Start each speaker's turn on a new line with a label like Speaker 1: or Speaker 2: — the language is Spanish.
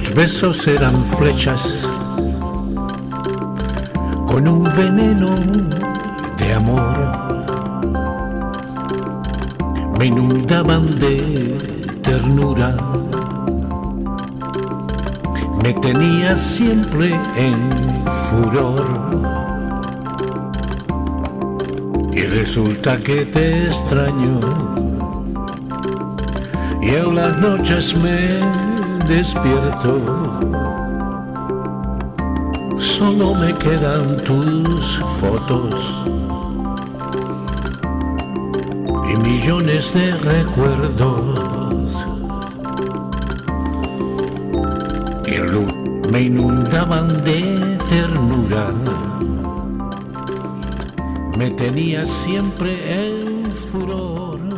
Speaker 1: Tus besos eran flechas con un veneno de amor. Me inundaban de ternura. Me tenía siempre en furor. Y resulta que te extraño. Y en las noches me despierto, solo me quedan tus fotos y millones de recuerdos. Y me inundaban de ternura, me tenía siempre en furor.